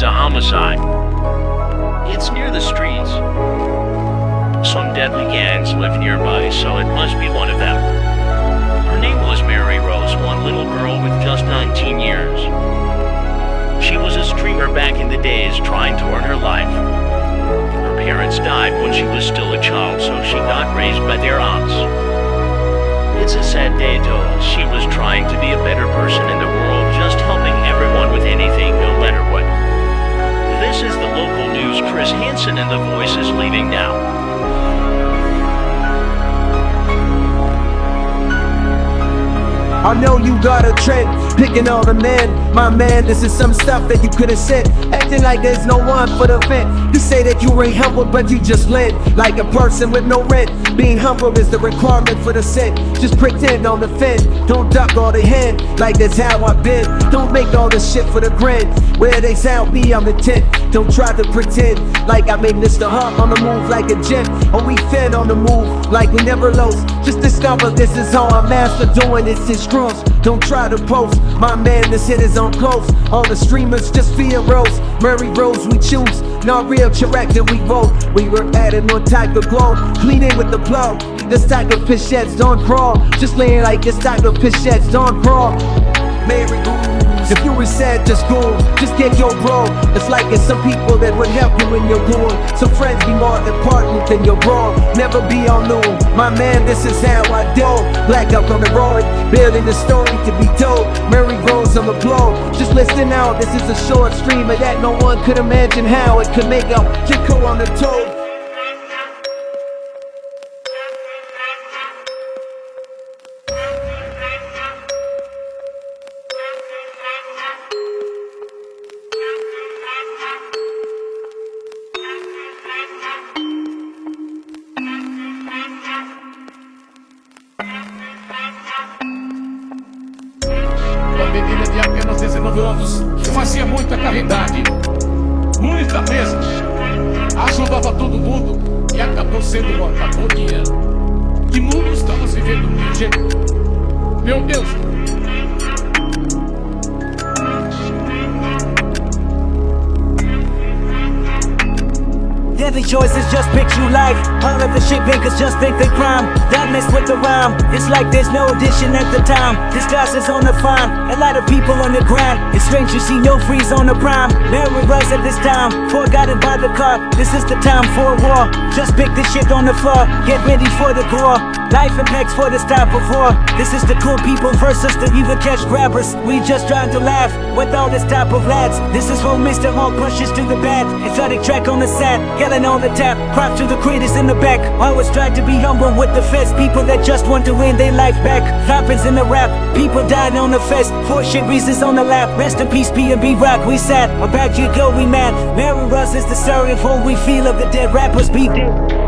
It's a homicide. It's near the streets. Some deadly gangs live nearby, so it must be one of them. Her name was Mary Rose, one little girl with just 19 years. She was a streamer back in the days trying to earn her life. Her parents died when she was still a child, so she got raised by their aunts. It's a sad day though, she was trying to be a better person in the world, everyone with anything, I know you got a trend, picking all the men. My man, this is some stuff that you could've said. Acting like there's no one for the vent. You say that you ain't humble, but you just lend. Like a person with no rent. Being humble is the requirement for the set Just pretend on the fence. Don't duck all the hand, like that's how I've been. Don't make all this shit for the grin. Where they sound me, I'm intent. Don't try to pretend like I made Mr. Hunt on the move like a gem. Or we fed on the move like we never lost. Just discover this is how I'm master doing this is cross. Don't try to post. My madness hit is on close. All the streamers just fear Rose. Murray Rose, we choose. Not real correct that we vote. We were adding on type of glow. Cleaning with the blow. This type of pichettes don't crawl. Just laying like this type of pichettes don't crawl. Mary if you were sad, just go, just get your bro. It's like it's some people that would help you in your goal Some friends be more important than your bro. Never be on noon, my man, this is how I do. Black up on the road, building the story to be told. Mary Rose on the blow, just listen out This is a short stream of that no one could imagine how It could make a Chico on the toe 19 anos fazia muita caridade, muita mesmo. Ajudava todo mundo e acabou sendo por dinheiro. Que mundo estamos vivendo? Meu Deus, Every choices just pick you life All of the shit makers just think they crime Don't mess with the rhyme. It's like there's no addition at the time. This class is on the fine. A lot of people on the grind. It's strange to see no freeze on the prime. Mary was at this time. Forgotten by the car. This is the time for a war. Just pick the shit on the floor. Get ready for the gore Life impacts for this type of war This is the cool people versus the evil cash grabbers. We just trying to laugh with all this type of lads This is for Mr. Hawk pushes to the bad. Exotic track on the set yelling on the tap. Props to the creators in the back. Always try to be humble with the fist People that just want to win their life back. Floppins in the rap. People dying on the fest. For shit reasons on the lap. Rest in peace B&B Rock. We sad. About you go we mad. Mary Russ is the story of what we feel of the dead rappers. Be dead